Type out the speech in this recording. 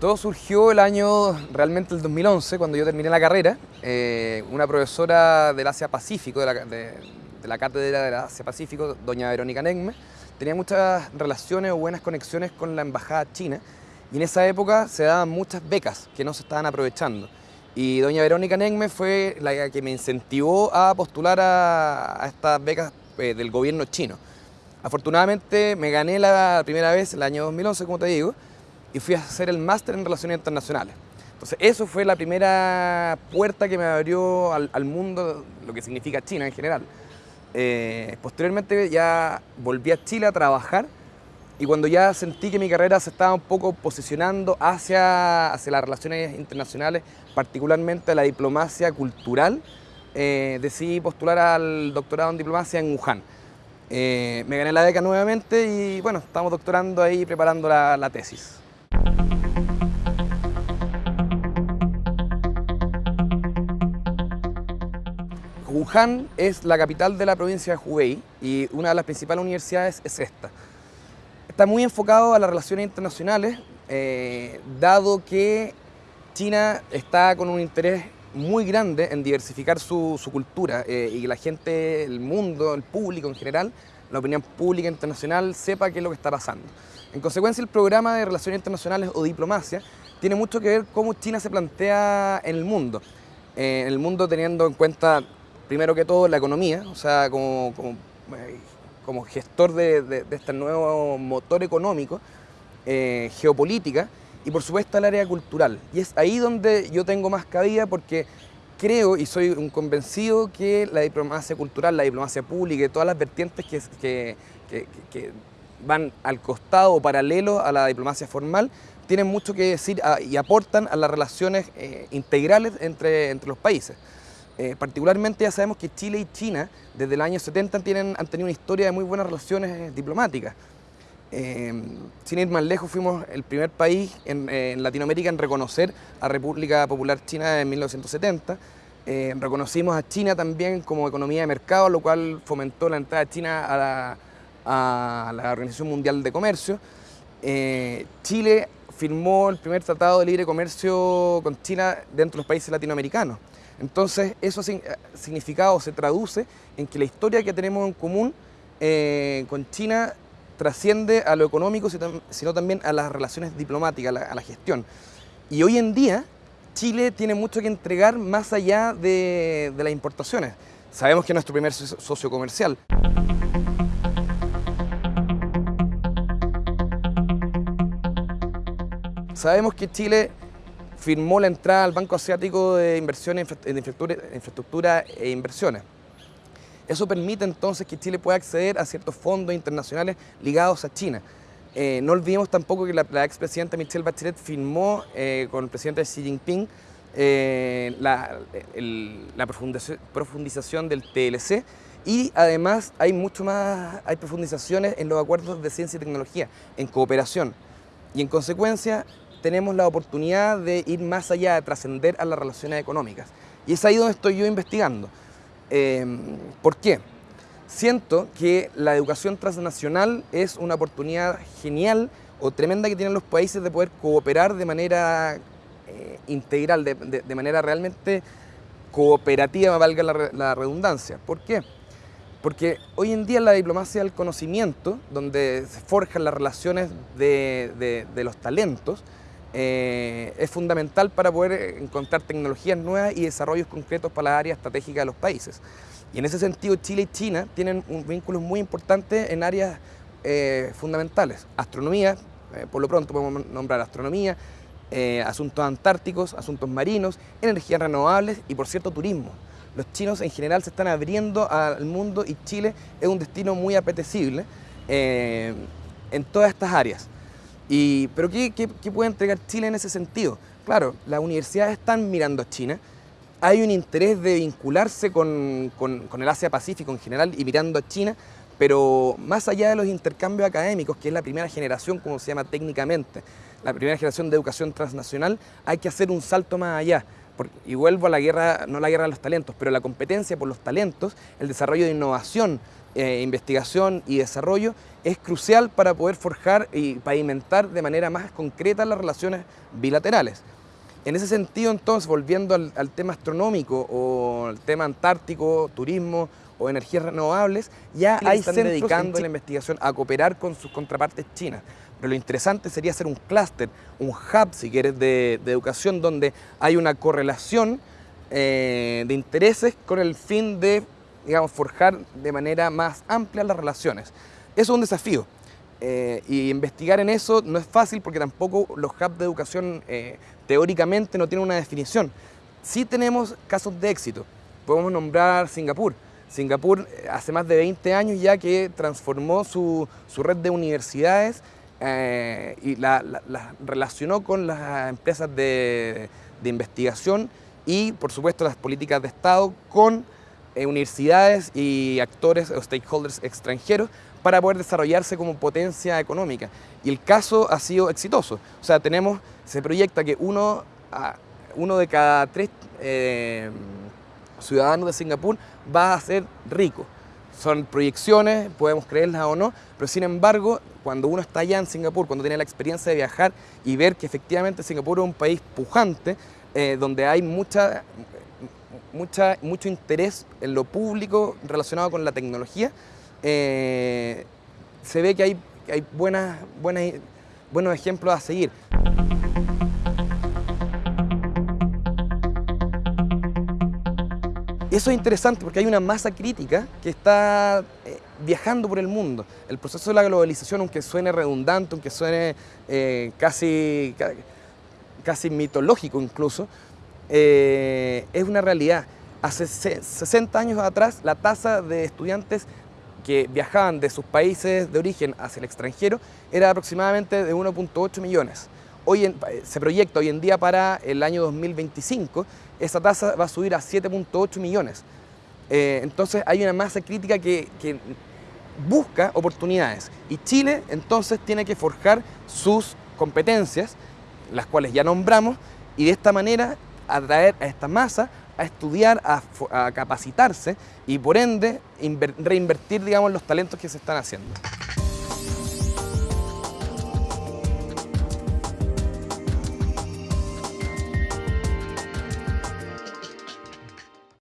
Todo surgió el año, realmente el 2011, cuando yo terminé la carrera. Eh, una profesora del Asia-Pacífico, de la, de, la cátedra del Asia-Pacífico, doña Verónica Negme, tenía muchas relaciones o buenas conexiones con la embajada china y en esa época se daban muchas becas que no se estaban aprovechando. Y doña Verónica Negme fue la que me incentivó a postular a, estas becas eh, del gobierno chino. Afortunadamente me gané la primera vez el año 2011, como te digo, y fui a hacer el máster en Relaciones Internacionales. Entonces eso fue la primera puerta que me abrió al, mundo, lo que significa China en general. Eh, posteriormente ya volví a Chile a trabajar y cuando ya sentí que mi carrera se estaba un poco posicionando hacia, hacia las relaciones internacionales, particularmente la diplomacia cultural, eh, decidí postular al doctorado en diplomacia en Wuhan. Eh, me gané la beca nuevamente y bueno, estamos doctorando ahí preparando la tesis. Wuhan es la capital de la provincia de Hubei y una de las principales universidades es esta. Está muy enfocado a las relaciones internacionales, eh, dado que China está con un interés muy grande en diversificar su, cultura eh, y que la gente, el mundo, el público en general, la opinión pública internacional sepa qué es lo que está pasando. En consecuencia, el programa de Relaciones Internacionales o Diplomacia tiene mucho que ver cómo China se plantea en el mundo. Eh, en el mundo teniendo en cuenta, primero que todo, la economía, o sea, como, como, eh, gestor de, este nuevo motor económico, eh, geopolítica, y por supuesto el área cultural. Y es ahí donde yo tengo más cabida porque creo y soy un convencido que la diplomacia cultural, la diplomacia pública y todas las vertientes que, que van al costado o paralelo a la diplomacia formal, tienen mucho que decir y aportan a las relaciones eh, integrales entre, entre los países. Eh, particularmente ya sabemos que Chile y China desde el año 70 tienen, han tenido una historia de muy buenas relaciones eh, diplomáticas. sin ir más lejos, fuimos el primer país en, Latinoamérica en reconocer a República Popular China en 1970. reconocimos a China también como economía de mercado, lo cual fomentó la entrada de China a la, a la Organización Mundial de Comercio. Eh, Chile firmó el primer tratado de libre comercio con China dentro de los países latinoamericanos. Entonces, eso significado se traduce en que la historia que tenemos en común eh, con China trasciende a lo económico, sino también a las relaciones diplomáticas, a la, gestión. Y hoy en día, Chile tiene mucho que entregar más allá de, de las importaciones. Sabemos que es nuestro primer socio comercial. Sabemos que Chile firmó la entrada al Banco Asiático de Inversiones en Infraestructura e Inversiones. Eso permite entonces que Chile pueda acceder a ciertos fondos internacionales ligados a China. Eh, no olvidemos tampoco que la, expresidenta Michelle Bachelet firmó eh, con el presidente Xi Jinping eh, la, la profundización del TLC y además hay mucho más, hay profundizaciones en los acuerdos de ciencia y tecnología, en cooperación. Y en consecuencia, tenemos la oportunidad de ir más allá, de trascender a las relaciones económicas. Y es ahí donde estoy yo investigando. Em, ¿Por qué? Siento que la educación transnacional es una oportunidad genial o tremenda que tienen los países de poder cooperar de manera eh, integral, de, manera realmente cooperativa, valga la, redundancia. ¿Por qué? Porque hoy en día la diplomacia del conocimiento, donde se forjan las relaciones de los talentos, eh, es fundamental para poder encontrar tecnologías nuevas y desarrollos concretos para la área estratégica de los países. Y en ese sentido Chile y China tienen un vínculo muy importante en áreas eh, fundamentales. Astronomía, eh, por lo pronto podemos nombrar astronomía, asuntos antárticos, asuntos marinos, energías renovables y por cierto turismo. Los chinos en general se están abriendo al mundo y Chile es un destino muy apetecible en todas estas áreas pero ¿qué, puede entregar Chile en ese sentido? Claro, las universidades están mirando a China, hay un interés de vincularse con, el Asia-Pacífico en general y mirando a China, pero más allá de los intercambios académicos, que es la primera generación, como se llama técnicamente, la primera generación de educación transnacional, hay que hacer un salto más allá. y vuelvo a la guerra, no la guerra de los talentos, pero la competencia por los talentos, el desarrollo de innovación, eh, investigación y desarrollo es crucial para poder forjar y pavimentar de manera más concreta las relaciones bilaterales. En ese sentido, entonces, volviendo al, tema astronómico o el tema antártico, turismo o energías renovables, ya hay están dedicando la investigación a cooperar con sus contrapartes chinas. Pero lo interesante sería hacer un clúster, un hub, si quieres, de, educación donde hay una correlación eh, de intereses con el fin de, digamos, forjar de manera más amplia las relaciones. Eso es un desafío. Eh, y investigar en eso no es fácil porque tampoco los hubs de educación eh, teóricamente no tienen una definición. Sí tenemos casos de éxito. Podemos nombrar Singapur. Singapur hace más de 20 años ya que transformó su, su red de universidades eh, y la, relacionó con las empresas de, investigación y, por supuesto, las políticas de Estado con eh, universidades y actores o stakeholders extranjeros para poder desarrollarse como potencia económica. Y el caso ha sido exitoso. O sea, tenemos, se proyecta que uno, uno de cada tres eh, ciudadanos de Singapur va a ser rico son proyecciones, podemos creerlas o no, pero sin embargo, cuando uno está allá en Singapur, cuando tiene la experiencia de viajar y ver que efectivamente Singapur es un país pujante, eh, donde hay mucha, mucha, mucho interés en lo público relacionado con la tecnología, eh, se ve que hay, hay buenas, buenas, buenos ejemplos a seguir. Eso es interesante porque hay una masa crítica que está eh, viajando por el mundo. El proceso de la globalización, aunque suene redundante, aunque suene eh, casi, casi mitológico incluso, eh, es una realidad. Hace 60 años atrás, la tasa de estudiantes que viajaban de sus países de origen hacia el extranjero era aproximadamente de 1.8 millones. Hoy se proyecta hoy en día para el año 2025 esa tasa va a subir a 7.8 millones. Eh, entonces hay una masa crítica que, busca oportunidades y Chile entonces tiene que forjar sus competencias, las cuales ya nombramos, y de esta manera atraer a esta masa a estudiar, a, a capacitarse y por ende reinvertir digamos, los talentos que se están haciendo.